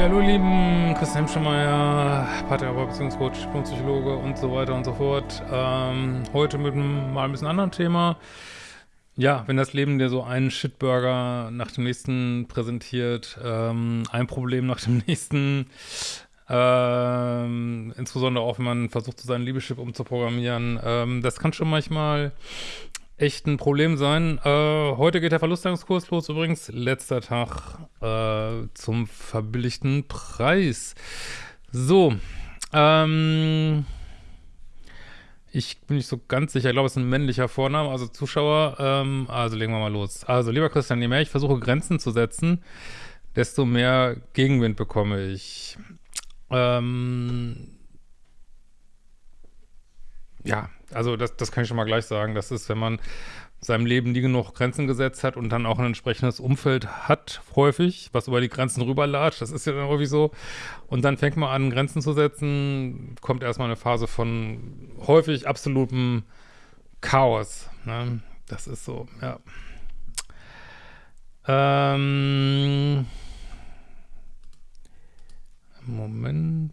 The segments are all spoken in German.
Ja, hallo lieben, Christian Hemschemeyer, Paartherapeut, Beziehungscoach, Psychologe und so weiter und so fort. Ähm, heute mit einem mal ein bisschen anderen Thema. Ja, wenn das Leben dir so einen Shitburger nach dem nächsten präsentiert, ähm, ein Problem nach dem nächsten, ähm, insbesondere auch, wenn man versucht, so seinen Liebeschip umzuprogrammieren, ähm, das kann schon manchmal echt ein Problem sein. Äh, heute geht der Verlustangskurs los, übrigens letzter Tag äh, zum verbilligten Preis. So, ähm, ich bin nicht so ganz sicher, ich glaube, es ist ein männlicher Vorname, also Zuschauer, ähm, also legen wir mal los. Also, lieber Christian, je mehr ich versuche, Grenzen zu setzen, desto mehr Gegenwind bekomme ich. Ähm, ja, also das, das kann ich schon mal gleich sagen. Das ist, wenn man seinem Leben nie genug Grenzen gesetzt hat und dann auch ein entsprechendes Umfeld hat, häufig, was über die Grenzen rüberlatscht, das ist ja dann häufig so. Und dann fängt man an, Grenzen zu setzen, kommt erstmal eine Phase von häufig absolutem Chaos. Ne? Das ist so, ja. Ähm, Moment.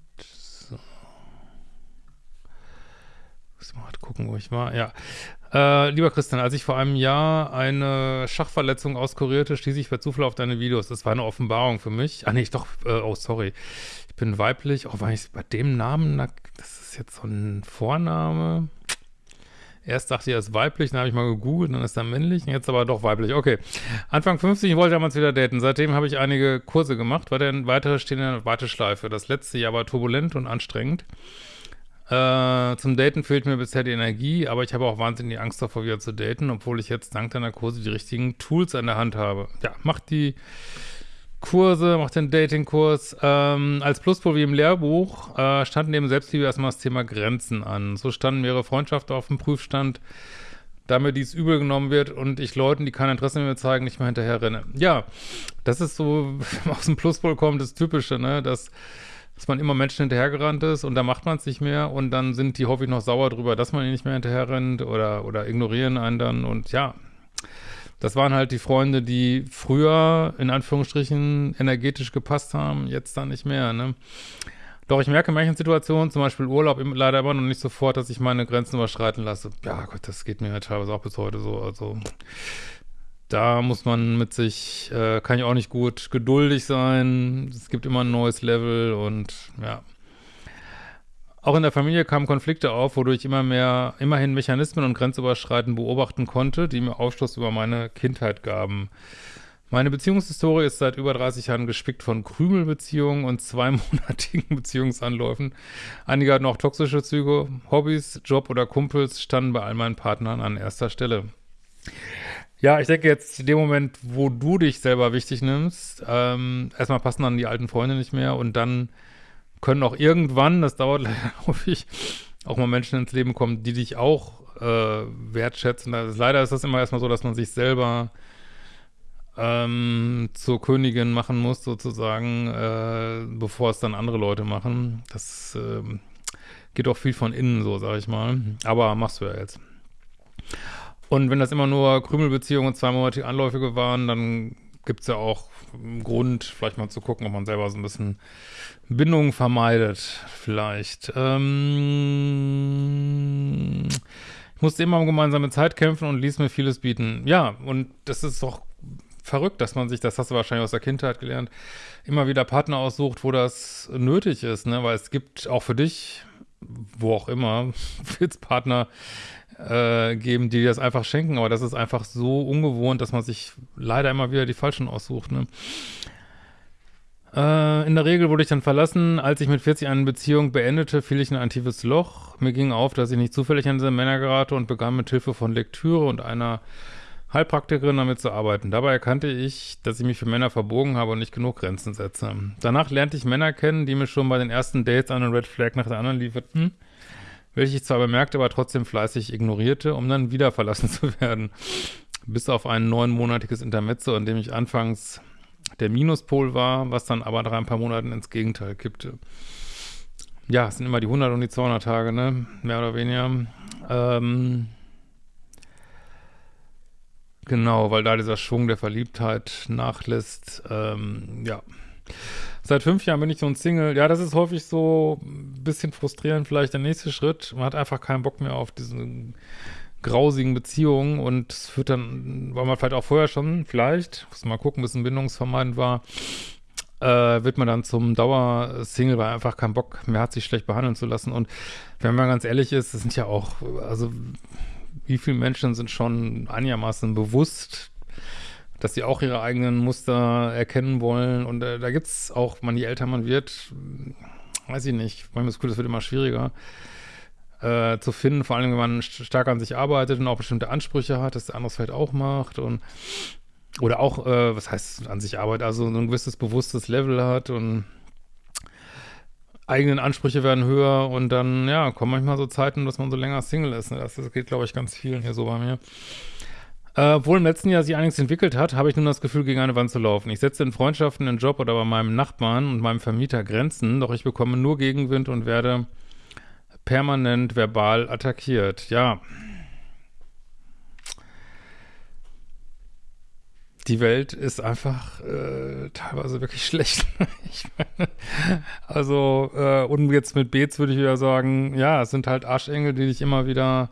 Muss mal gucken, wo ich war. Ja. Äh, lieber Christian, als ich vor einem Jahr eine Schachverletzung auskurierte, stieß ich per Zufall auf deine Videos. Das war eine Offenbarung für mich. Ah, nee, ich doch, äh, oh, sorry. Ich bin weiblich. Oh, war ich bei dem Namen, das ist jetzt so ein Vorname. Erst dachte ich, er ist weiblich, dann habe ich mal gegoogelt, dann ist er männlich, jetzt aber doch weiblich. Okay. Anfang 50 wollte ich damals wieder daten. Seitdem habe ich einige Kurse gemacht, dann weitere stehen in der Warteschleife. Das letzte Jahr war turbulent und anstrengend. Äh, zum Daten fehlt mir bisher die Energie, aber ich habe auch wahnsinnig Angst davor, wieder zu daten, obwohl ich jetzt dank deiner Kurse die richtigen Tools an der Hand habe. Ja, mach die Kurse, mach den Datingkurs. Ähm, als Pluspol wie im Lehrbuch äh, stand neben Selbstliebe erstmal das Thema Grenzen an. So standen mehrere Freundschaften auf dem Prüfstand, da mir dies übel genommen wird und ich Leuten, die kein Interesse mehr zeigen, nicht mehr hinterher renne. Ja, das ist so, aus dem Pluspol kommt das Typische, ne, dass dass man immer Menschen hinterhergerannt ist und da macht man es nicht mehr und dann sind die häufig noch sauer drüber, dass man ihnen nicht mehr hinterherrennt oder, oder ignorieren einen dann und ja, das waren halt die Freunde, die früher in Anführungsstrichen energetisch gepasst haben, jetzt dann nicht mehr, ne? Doch ich merke in manchen Situationen, zum Beispiel Urlaub, leider immer noch nicht sofort, dass ich meine Grenzen überschreiten lasse. Ja Gott, das geht mir ja teilweise auch bis heute so, also da muss man mit sich, äh, kann ich auch nicht gut geduldig sein. Es gibt immer ein neues Level und ja. Auch in der Familie kamen Konflikte auf, wodurch ich immer mehr, immerhin Mechanismen und Grenzüberschreiten beobachten konnte, die mir Aufschluss über meine Kindheit gaben. Meine Beziehungshistorie ist seit über 30 Jahren gespickt von Krümelbeziehungen und zweimonatigen Beziehungsanläufen. Einige hatten auch toxische Züge. Hobbys, Job oder Kumpels standen bei all meinen Partnern an erster Stelle. Ja, ich denke jetzt in dem Moment, wo du dich selber wichtig nimmst, ähm, erstmal passen dann die alten Freunde nicht mehr und dann können auch irgendwann, das dauert leider häufig, auch mal Menschen ins Leben kommen, die dich auch äh, wertschätzen. Also leider ist das immer erstmal so, dass man sich selber ähm, zur Königin machen muss, sozusagen, äh, bevor es dann andere Leute machen. Das äh, geht auch viel von innen so, sag ich mal. Aber machst du ja jetzt. Und wenn das immer nur Krümelbeziehungen und zweimonatige Anläufige waren, dann gibt es ja auch einen Grund, vielleicht mal zu gucken, ob man selber so ein bisschen Bindungen vermeidet, vielleicht. Ähm ich musste immer um gemeinsame Zeit kämpfen und ließ mir vieles bieten. Ja, und das ist doch verrückt, dass man sich, das hast du wahrscheinlich aus der Kindheit gelernt, immer wieder Partner aussucht, wo das nötig ist, ne? Weil es gibt auch für dich, wo auch immer, Partner, äh, geben, die das einfach schenken, aber das ist einfach so ungewohnt, dass man sich leider immer wieder die falschen aussucht. Ne? Äh, in der Regel wurde ich dann verlassen. Als ich mit 40 eine Beziehung beendete, fiel ich in ein tiefes Loch. Mir ging auf, dass ich nicht zufällig an diese Männer gerate und begann mit Hilfe von Lektüre und einer Heilpraktikerin damit zu arbeiten. Dabei erkannte ich, dass ich mich für Männer verbogen habe und nicht genug Grenzen setze. Danach lernte ich Männer kennen, die mir schon bei den ersten Dates eine Red Flag nach der anderen lieferten welche ich zwar bemerkte, aber trotzdem fleißig ignorierte, um dann wieder verlassen zu werden. Bis auf ein neunmonatiges Intermezzo, in dem ich anfangs der Minuspol war, was dann aber nach ein paar Monaten ins Gegenteil kippte. Ja, es sind immer die 100 und die 200 Tage, ne? Mehr oder weniger. Ähm, genau, weil da dieser Schwung der Verliebtheit nachlässt. Ähm, ja. Seit fünf Jahren bin ich so ein Single. Ja, das ist häufig so ein bisschen frustrierend, vielleicht der nächste Schritt. Man hat einfach keinen Bock mehr auf diese grausigen Beziehungen und es führt dann, weil man vielleicht auch vorher schon, vielleicht, muss mal gucken, bis ein bindungsvermeidend war, äh, wird man dann zum Dauersingle, weil einfach keinen Bock mehr hat, sich schlecht behandeln zu lassen. Und wenn man ganz ehrlich ist, das sind ja auch, also wie viele Menschen sind schon einigermaßen bewusst, dass sie auch ihre eigenen Muster erkennen wollen. Und äh, da gibt es auch, man, je älter man wird, weiß ich nicht, manchmal ist das Gefühl, das wird immer schwieriger äh, zu finden, vor allem wenn man stark an sich arbeitet und auch bestimmte Ansprüche hat, dass der andere vielleicht auch macht und oder auch, äh, was heißt an sich arbeitet, also ein gewisses bewusstes Level hat und eigenen Ansprüche werden höher und dann, ja, kommen manchmal so Zeiten, dass man so länger Single ist. Ne? Das, das geht, glaube ich, ganz vielen hier so bei mir. Äh, obwohl im letzten Jahr sich einiges entwickelt hat, habe ich nun das Gefühl, gegen eine Wand zu laufen. Ich setze in Freundschaften, in Job oder bei meinem Nachbarn und meinem Vermieter Grenzen, doch ich bekomme nur Gegenwind und werde permanent verbal attackiert. Ja, die Welt ist einfach äh, teilweise wirklich schlecht. meine, also, äh, und jetzt mit Beets würde ich wieder sagen, ja, es sind halt Arschengel, die dich immer wieder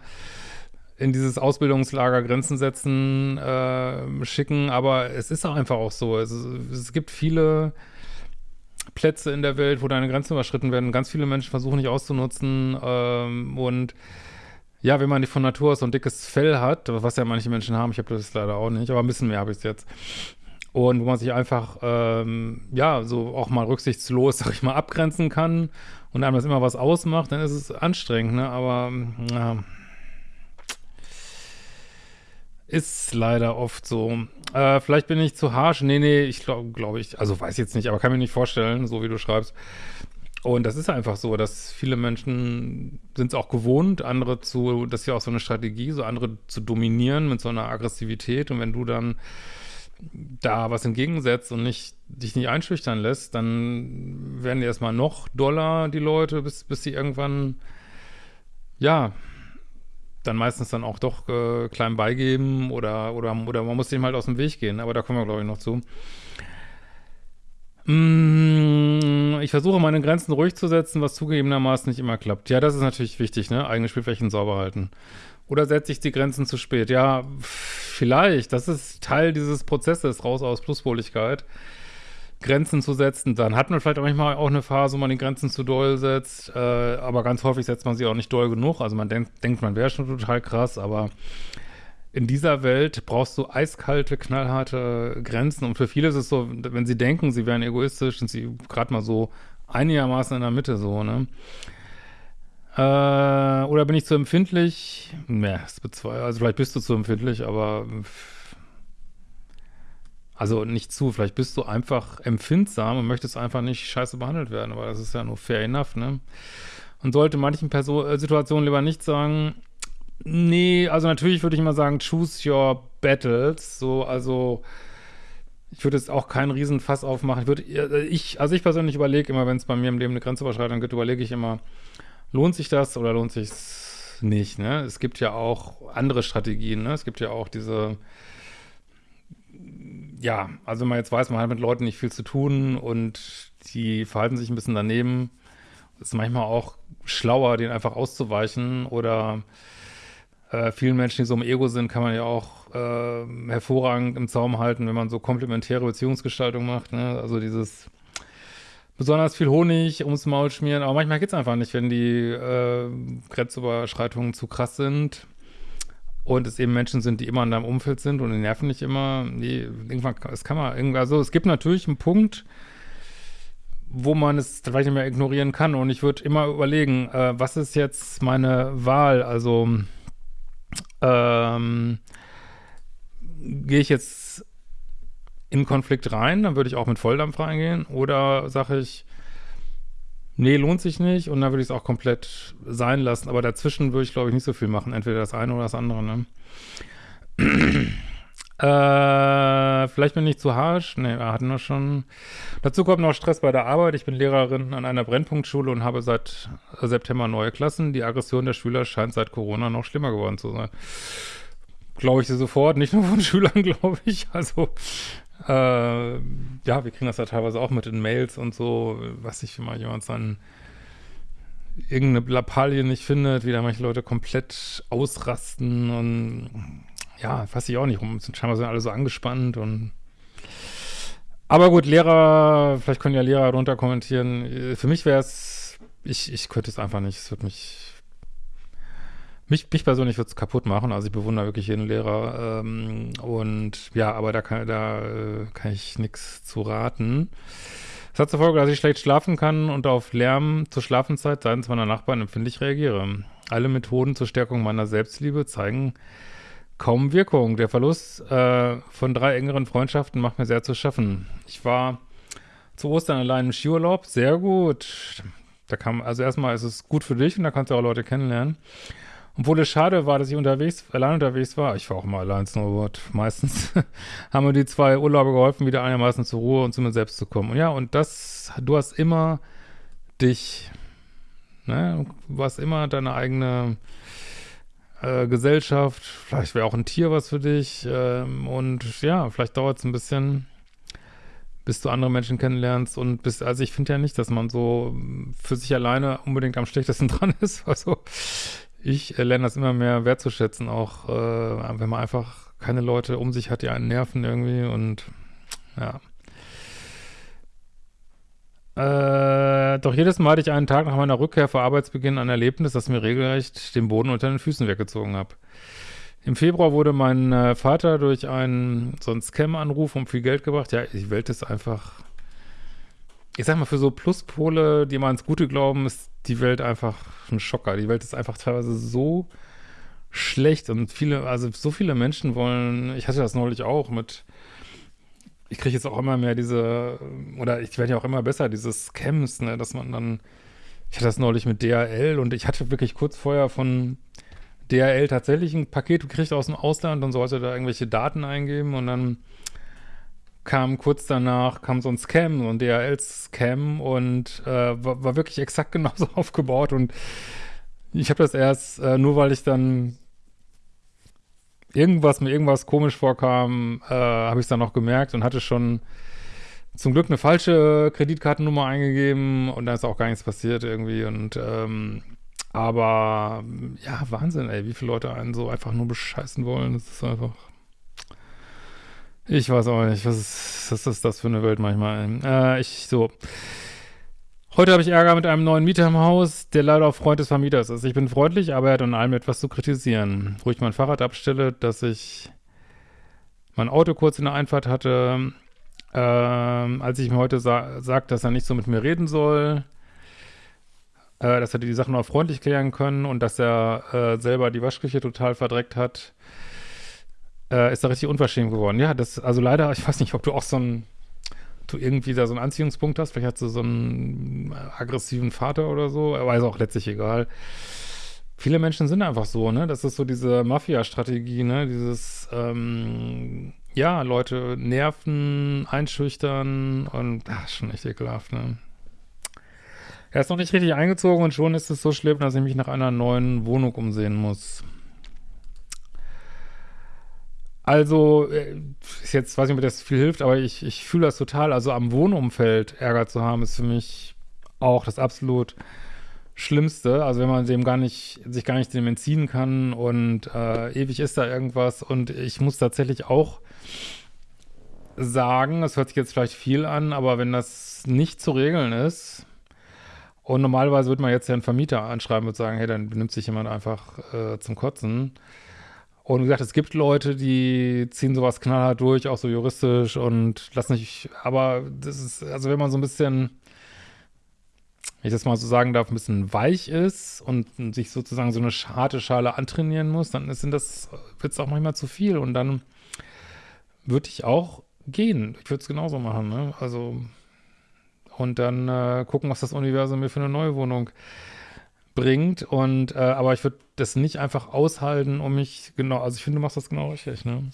in dieses Ausbildungslager Grenzen setzen, äh, schicken, aber es ist auch einfach auch so. Es, es gibt viele Plätze in der Welt, wo deine Grenzen überschritten werden. Ganz viele Menschen versuchen nicht auszunutzen ähm, und ja, wenn man nicht von Natur aus so ein dickes Fell hat, was ja manche Menschen haben, ich habe das leider auch nicht, aber ein bisschen mehr habe ich es jetzt. Und wo man sich einfach, ähm, ja, so auch mal rücksichtslos, sag ich mal, abgrenzen kann und einem das immer was ausmacht, dann ist es anstrengend, ne? Aber, ja, ist leider oft so. Äh, vielleicht bin ich zu harsh. Nee, nee, ich glaube, glaube ich, also weiß jetzt nicht, aber kann mir nicht vorstellen, so wie du schreibst. Und das ist einfach so, dass viele Menschen sind es auch gewohnt, andere zu, das ist ja auch so eine Strategie, so andere zu dominieren mit so einer Aggressivität. Und wenn du dann da was entgegensetzt und nicht, dich nicht einschüchtern lässt, dann werden die erstmal noch doller, die Leute, bis, bis sie irgendwann, ja, dann meistens dann auch doch äh, klein beigeben oder, oder, oder man muss dem halt aus dem Weg gehen. Aber da kommen wir, glaube ich, noch zu. Mm, ich versuche meine Grenzen ruhig zu setzen, was zugegebenermaßen nicht immer klappt. Ja, das ist natürlich wichtig, ne? Eigene Spielflächen sauber halten. Oder setze ich die Grenzen zu spät? Ja, vielleicht. Das ist Teil dieses Prozesses, raus aus Pluspoligkeit. Grenzen zu setzen. Dann hat man vielleicht manchmal auch eine Phase, wo man die Grenzen zu doll setzt. Äh, aber ganz häufig setzt man sie auch nicht doll genug. Also man denkt, denkt man wäre schon total krass, aber in dieser Welt brauchst du eiskalte, knallharte Grenzen. Und für viele ist es so, wenn sie denken, sie wären egoistisch, sind sie gerade mal so einigermaßen in der Mitte so, ne? Äh, oder bin ich zu empfindlich? Ne, bezweifle Also vielleicht bist du zu empfindlich, aber also nicht zu, vielleicht bist du einfach empfindsam und möchtest einfach nicht scheiße behandelt werden, aber das ist ja nur fair enough, ne? Und sollte manchen Person äh, Situationen lieber nicht sagen, Nee, also natürlich würde ich mal sagen, choose your battles. So, also ich würde jetzt auch keinen Riesenfass aufmachen. Ich würde, äh, ich, also ich persönlich überlege immer, wenn es bei mir im Leben eine Grenzüberschreitung gibt, überlege ich immer, lohnt sich das oder lohnt sich es nicht, ne? Es gibt ja auch andere Strategien, ne? Es gibt ja auch diese, ja, also wenn man jetzt weiß, man hat mit Leuten nicht viel zu tun und die verhalten sich ein bisschen daneben, ist manchmal auch schlauer, denen einfach auszuweichen oder äh, vielen Menschen, die so im Ego sind, kann man ja auch äh, hervorragend im Zaum halten, wenn man so komplementäre Beziehungsgestaltung macht. Ne? Also dieses besonders viel Honig ums Maul schmieren. Aber manchmal geht es einfach nicht, wenn die äh, Grenzüberschreitungen zu krass sind und es eben Menschen sind, die immer in deinem Umfeld sind und die nerven nicht immer. Nee, irgendwann, es kann man, irgendwie, also es gibt natürlich einen Punkt, wo man es vielleicht nicht mehr ignorieren kann. Und ich würde immer überlegen, äh, was ist jetzt meine Wahl? Also ähm, gehe ich jetzt in Konflikt rein, dann würde ich auch mit Volldampf reingehen. Oder sage ich, nee, lohnt sich nicht und dann würde ich es auch komplett sein lassen. Aber dazwischen würde ich, glaube ich, nicht so viel machen. Entweder das eine oder das andere, ne? Äh, vielleicht bin ich zu harsch. Ne, wir hatten wir schon. Dazu kommt noch Stress bei der Arbeit. Ich bin Lehrerin an einer Brennpunktschule und habe seit September neue Klassen. Die Aggression der Schüler scheint seit Corona noch schlimmer geworden zu sein. Glaube ich dir sofort, nicht nur von Schülern, glaube ich. Also, Äh, ja, wir kriegen das ja teilweise auch mit den Mails und so, was ich, mal jemand dann irgendeine Lappalie nicht findet, wie da manche Leute komplett ausrasten und ja, weiß ich auch nicht rum. Scheinbar sind alle so angespannt und aber gut, Lehrer, vielleicht können ja Lehrer darunter kommentieren. Für mich wäre es, ich, ich könnte es einfach nicht. Es würde mich, mich, mich persönlich würde es kaputt machen. Also ich bewundere wirklich jeden Lehrer. Ähm, und ja, aber da kann, da äh, kann ich nichts zu raten. Das hat zur Folge, dass ich schlecht schlafen kann und auf Lärm zur Schlafenszeit seitens meiner Nachbarn empfindlich reagiere. Alle Methoden zur Stärkung meiner Selbstliebe zeigen kaum Wirkung. Der Verlust äh, von drei engeren Freundschaften macht mir sehr zu schaffen. Ich war zu Ostern allein im Skiurlaub. Sehr gut. Da kam, also erstmal ist es gut für dich und da kannst du auch Leute kennenlernen. Obwohl es schade war, dass ich unterwegs, allein unterwegs war, ich war auch immer allein Snowboard, meistens, haben mir die zwei Urlaube geholfen, wieder einigermaßen zur Ruhe und zu mir selbst zu kommen. Und ja, und das, du hast immer dich, ne, du hast immer deine eigene äh, Gesellschaft, vielleicht wäre auch ein Tier was für dich ähm, und ja, vielleicht dauert es ein bisschen, bis du andere Menschen kennenlernst und bis, also ich finde ja nicht, dass man so für sich alleine unbedingt am schlechtesten dran ist, also ich äh, lerne das immer mehr wertzuschätzen, auch äh, wenn man einfach keine Leute um sich hat, die einen nerven irgendwie und ja. Äh, doch jedes Mal hatte ich einen Tag nach meiner Rückkehr vor Arbeitsbeginn ein Erlebnis, das mir regelrecht den Boden unter den Füßen weggezogen hat. Im Februar wurde mein äh, Vater durch einen so einen Scam-Anruf um viel Geld gebracht. Ja, die Welt ist einfach, ich sag mal, für so Pluspole, die mal ins Gute glauben, ist die Welt einfach ein Schocker. Die Welt ist einfach teilweise so schlecht und viele, also so viele Menschen wollen, ich hatte das neulich auch mit ich kriege jetzt auch immer mehr diese, oder ich werde ja auch immer besser, diese Scams, ne, dass man dann, ich hatte das neulich mit DHL und ich hatte wirklich kurz vorher von DHL tatsächlich ein Paket gekriegt aus dem Ausland und sollte da irgendwelche Daten eingeben und dann kam kurz danach, kam so ein Scam, so ein DHL-Scam und äh, war, war, wirklich exakt genauso aufgebaut und ich habe das erst, äh, nur weil ich dann irgendwas mir irgendwas komisch vorkam, äh, habe ich es dann noch gemerkt und hatte schon zum Glück eine falsche Kreditkartennummer eingegeben und da ist auch gar nichts passiert irgendwie und ähm, aber ja, Wahnsinn, ey, wie viele Leute einen so einfach nur bescheißen wollen. Das ist einfach. Ich weiß auch nicht, was ist, was ist das für eine Welt manchmal? Äh, ich so. Heute habe ich Ärger mit einem neuen Mieter im Haus, der leider auch Freund des Vermieters ist. Ich bin freundlich, aber er hat an allem etwas zu kritisieren. Wo ich mein Fahrrad abstelle, dass ich mein Auto kurz in der Einfahrt hatte, äh, als ich ihm heute sa sagt, dass er nicht so mit mir reden soll, äh, dass er die Sachen auch freundlich klären können und dass er äh, selber die Waschküche total verdreckt hat, äh, ist er richtig unverschämt geworden. Ja, das, also leider, ich weiß nicht, ob du auch so ein du irgendwie da so einen Anziehungspunkt hast. Vielleicht hast du so einen aggressiven Vater oder so, aber ist auch letztlich egal. Viele Menschen sind einfach so, ne? Das ist so diese Mafia-Strategie, ne? Dieses, ähm, ja, Leute nerven, einschüchtern und, ach, schon echt ekelhaft, ne? Er ist noch nicht richtig eingezogen und schon ist es so schlimm, dass ich mich nach einer neuen Wohnung umsehen muss. Also, äh, ist jetzt, weiß nicht, ob das viel hilft, aber ich, ich fühle das total. Also am Wohnumfeld Ärger zu haben, ist für mich auch das absolut Schlimmste. Also wenn man dem gar nicht, sich gar nicht dem entziehen kann und äh, ewig ist da irgendwas. Und ich muss tatsächlich auch sagen, es hört sich jetzt vielleicht viel an, aber wenn das nicht zu regeln ist, und normalerweise würde man jetzt ja einen Vermieter anschreiben und sagen, hey, dann benimmt sich jemand einfach äh, zum Kotzen. Und wie gesagt, es gibt Leute, die ziehen sowas knallhart durch, auch so juristisch und lassen sich, aber das ist, also wenn man so ein bisschen, wenn ich das mal so sagen darf, ein bisschen weich ist und sich sozusagen so eine harte Schale antrainieren muss, dann ist das, wird es auch manchmal zu viel und dann würde ich auch gehen. Ich würde es genauso machen, ne? Also, und dann äh, gucken, was das Universum mir für eine neue Wohnung bringt. Und äh, aber ich würde das nicht einfach aushalten, um mich genau. Also ich finde, du machst das genau richtig. Ne?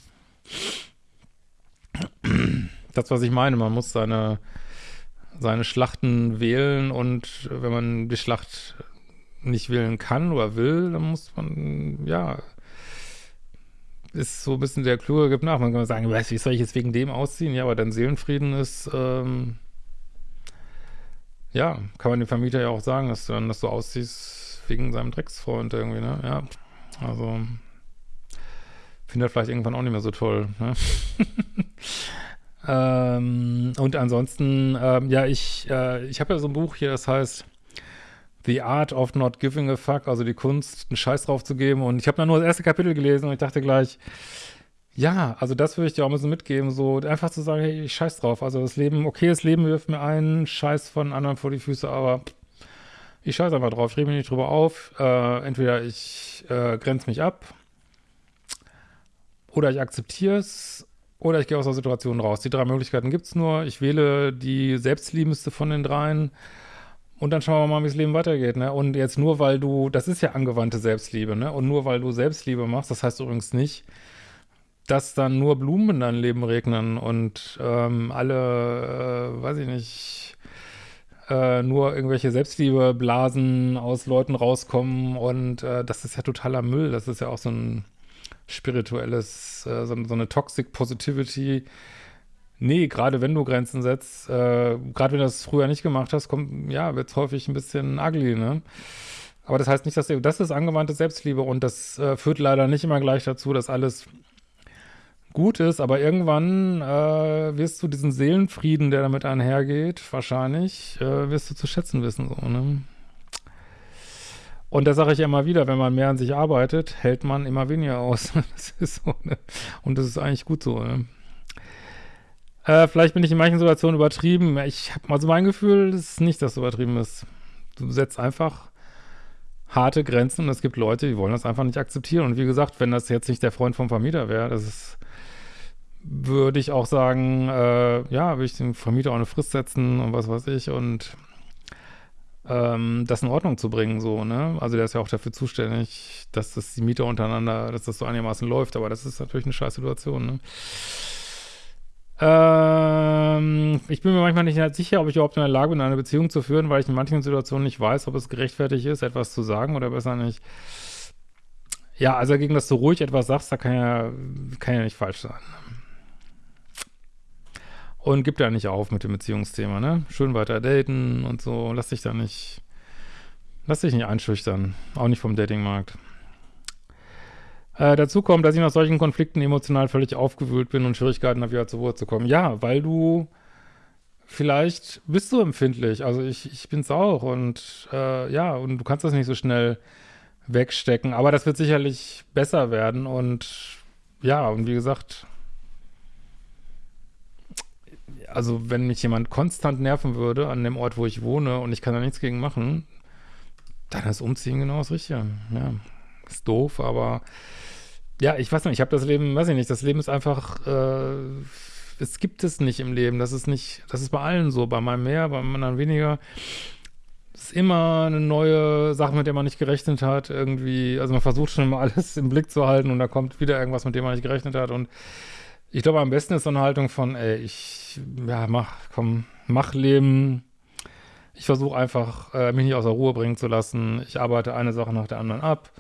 Das, was ich meine, man muss seine seine Schlachten wählen und wenn man die Schlacht nicht wählen kann oder will, dann muss man ja ist so ein bisschen der Kluge gibt nach. Man kann sagen, weißt du, wie soll ich jetzt wegen dem ausziehen? Ja, aber dein Seelenfrieden ist, ähm, ja, kann man dem Vermieter ja auch sagen, dass du dann, dass du ausziehst wegen seinem Drecksfreund irgendwie, ne? Ja, also finde er vielleicht irgendwann auch nicht mehr so toll, ne? ähm, und ansonsten, ähm, ja, ich, äh, ich habe ja so ein Buch hier, das heißt The Art of Not Giving a Fuck, also die Kunst, einen Scheiß drauf zu geben. Und ich habe dann nur das erste Kapitel gelesen und ich dachte gleich, ja, also das würde ich dir auch ein bisschen mitgeben, so einfach zu sagen, hey, ich scheiß drauf. Also das Leben, okay, das Leben wirft mir einen Scheiß von anderen vor die Füße, aber ich scheiß einfach drauf, ich rede mich nicht drüber auf. Äh, entweder ich äh, grenze mich ab oder ich akzeptiere es oder ich gehe aus der Situation raus. Die drei Möglichkeiten gibt es nur. Ich wähle die selbstliebendste von den dreien. Und dann schauen wir mal, wie das Leben weitergeht, ne? Und jetzt nur, weil du, das ist ja angewandte Selbstliebe, ne? Und nur, weil du Selbstliebe machst, das heißt übrigens nicht, dass dann nur Blumen in dein Leben regnen und ähm, alle, äh, weiß ich nicht, äh, nur irgendwelche Selbstliebeblasen aus Leuten rauskommen und äh, das ist ja totaler Müll. Das ist ja auch so ein spirituelles, äh, so, so eine Toxic Positivity, Nee, gerade wenn du Grenzen setzt, äh, gerade wenn du das früher nicht gemacht hast, kommt, ja, wird es häufig ein bisschen ugly, ne? Aber das heißt nicht, dass das ist angewandte Selbstliebe und das äh, führt leider nicht immer gleich dazu, dass alles gut ist, aber irgendwann äh, wirst du diesen Seelenfrieden, der damit einhergeht, wahrscheinlich, äh, wirst du zu schätzen wissen, so, ne? Und da sage ich immer wieder, wenn man mehr an sich arbeitet, hält man immer weniger aus. das ist so, ne? Und das ist eigentlich gut so, ne? Äh, vielleicht bin ich in manchen Situationen übertrieben. Ich habe mal so mein Gefühl, das ist nicht, dass es übertrieben ist. Du setzt einfach harte Grenzen und es gibt Leute, die wollen das einfach nicht akzeptieren. Und wie gesagt, wenn das jetzt nicht der Freund vom Vermieter wäre, das ist, würde ich auch sagen, äh, ja, würde ich dem Vermieter auch eine Frist setzen und was weiß ich und ähm, das in Ordnung zu bringen, so, ne? Also der ist ja auch dafür zuständig, dass das die Mieter untereinander, dass das so einigermaßen läuft, aber das ist natürlich eine scheiß Situation, ne? Ähm, ich bin mir manchmal nicht sicher, ob ich überhaupt in der Lage bin, eine Beziehung zu führen, weil ich in manchen Situationen nicht weiß, ob es gerechtfertigt ist, etwas zu sagen oder besser nicht. Ja, also gegen das du ruhig etwas sagst, da kann ja, kann ja nicht falsch sein. Und gib da nicht auf mit dem Beziehungsthema, ne? Schön weiter daten und so. Lass dich da nicht, lass dich nicht einschüchtern. Auch nicht vom Datingmarkt. Äh, dazu kommt, dass ich nach solchen Konflikten emotional völlig aufgewühlt bin und Schwierigkeiten habe, wieder zur Ruhe zu kommen. Ja, weil du vielleicht bist du empfindlich. Also ich, ich bin es auch und äh, ja, und du kannst das nicht so schnell wegstecken. Aber das wird sicherlich besser werden und ja, und wie gesagt, also wenn mich jemand konstant nerven würde an dem Ort, wo ich wohne und ich kann da nichts gegen machen, dann ist Umziehen genau das Richtige. Ja, ist doof, aber ja, ich weiß nicht, ich habe das Leben, weiß ich nicht, das Leben ist einfach, äh, es gibt es nicht im Leben. Das ist nicht, das ist bei allen so, bei meinem mehr, bei anderen weniger. Es ist immer eine neue Sache, mit der man nicht gerechnet hat, irgendwie. Also man versucht schon immer alles im Blick zu halten und da kommt wieder irgendwas, mit dem man nicht gerechnet hat. Und ich glaube, am besten ist so eine Haltung von, ey, ich, ja, mach, komm, mach Leben. Ich versuche einfach, äh, mich nicht aus der Ruhe bringen zu lassen. Ich arbeite eine Sache nach der anderen ab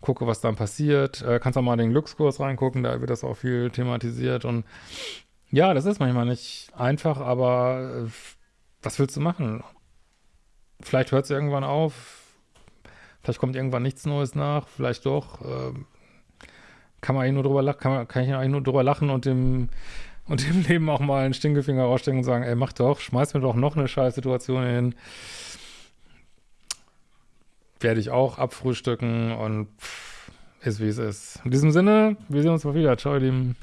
gucke, was dann passiert. Äh, kannst auch mal den Glückskurs reingucken, da wird das auch viel thematisiert. Und ja, das ist manchmal nicht einfach, aber äh, was willst du machen? Vielleicht hört es irgendwann auf, vielleicht kommt irgendwann nichts Neues nach, vielleicht doch. Äh, kann man eigentlich nur drüber lachen, kann, man, kann ich eigentlich nur drüber lachen und dem und dem Leben auch mal einen Stinkefinger rausstecken und sagen, ey, mach doch, schmeiß mir doch noch eine scheiß Situation hin werde ich auch abfrühstücken und pff, ist wie es ist. In diesem Sinne, wir sehen uns mal wieder. Ciao, ihr Lieben.